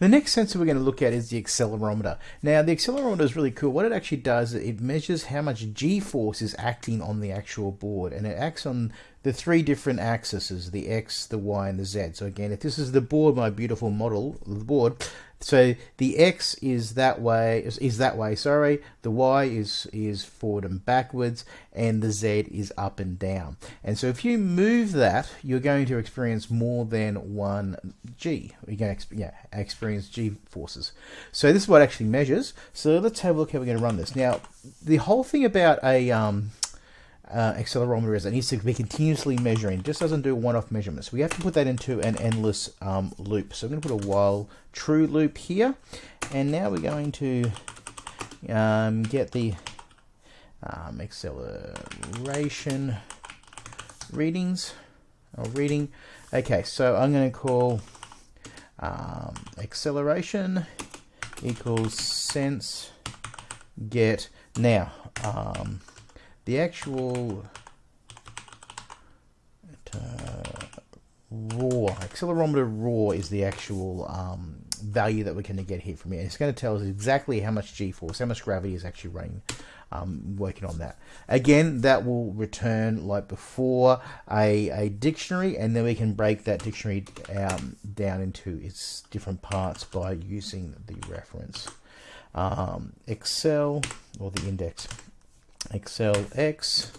The next sensor we're going to look at is the accelerometer. Now, the accelerometer is really cool. What it actually does, is it measures how much g-force is acting on the actual board, and it acts on the three different axes, the X, the Y, and the Z. So again, if this is the board, my beautiful model, the board, so the X is that way, is, that way, sorry. The Y is, is forward and backwards, and the Z is up and down. And so if you move that, you're going to experience more than one G. You're going to yeah, experience G forces. So this is what actually measures. So let's have a look how we're going to run this. Now, the whole thing about a, um, uh, accelerometer is. It needs to be continuously measuring. It just doesn't do one-off measurements. We have to put that into an endless um, loop. So I'm going to put a while true loop here. And now we're going to um, get the um, acceleration readings or reading. Okay, so I'm going to call um, acceleration equals sense get. Now, um, the actual uh, raw accelerometer raw is the actual um, value that we're going to get here from here. It's going to tell us exactly how much g-force, how much gravity is actually running, um, working on that. Again, that will return like before a, a dictionary, and then we can break that dictionary um, down into its different parts by using the reference. Um, Excel or the index Excel X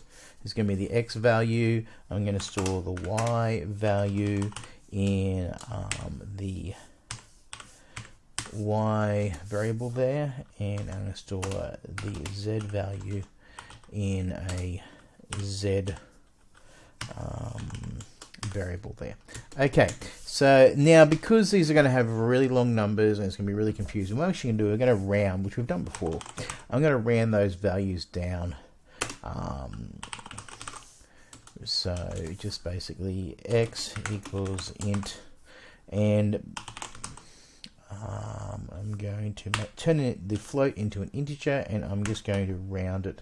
is going to be the X value. I'm going to store the Y value in um, the Y variable there, and I'm going to store the Z value in a Z um, variable there. Okay, so now because these are going to have really long numbers and it's going to be really confusing, what we're actually going to do, we're going to round, which we've done before. I'm going to round those values down. Um, so just basically x equals int and um, I'm going to turn it, the float into an integer and I'm just going to round it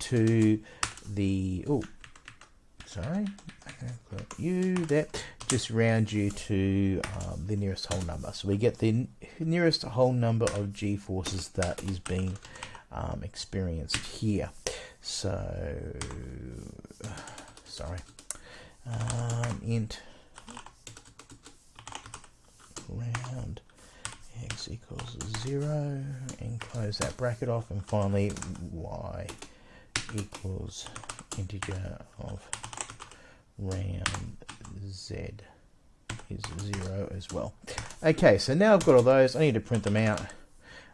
to the oh sorry you that just round you to um, the nearest whole number. So we get the nearest whole number of g forces that is being um, experienced here. So sorry. Um, int round x equals 0 and close that bracket off. And finally y equals integer of round z is 0 as well. Okay, so now I've got all those. I need to print them out.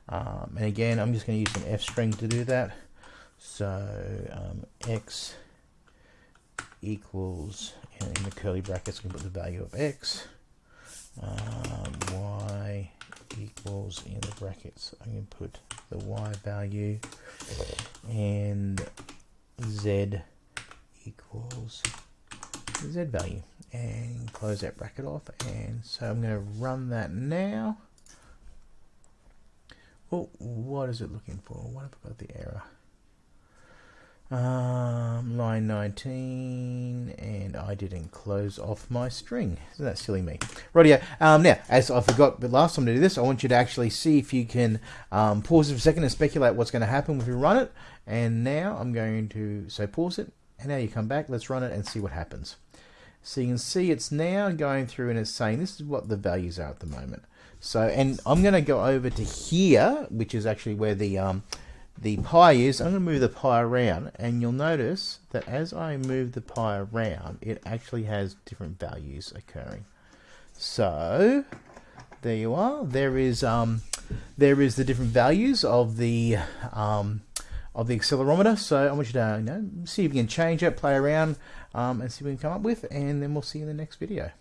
Um, and again, I'm just going to use an f string to do that. So um, x equals, and in the curly brackets, can put the value of x. Um, y equals in the brackets. I'm going to put the y value and z z value. And close that bracket off. And so I'm going to run that now. Oh what is it looking for? What have I got the error? Um, line 19 and I didn't close off my string. Isn't that silly me? Right um, now as I forgot the last time to do this I want you to actually see if you can um, pause it for a second and speculate what's going to happen if you run it. And now I'm going to so pause it and now you come back. Let's run it and see what happens so you can see it's now going through and it's saying this is what the values are at the moment so and I'm going to go over to here which is actually where the um, the pi is, I'm going to move the pi around and you'll notice that as I move the pi around it actually has different values occurring. So there you are. There is um, there is the different values of the um, of the accelerometer. So I want you to you know, see if you can change it, play around, um, and see what we can come up with, and then we'll see you in the next video.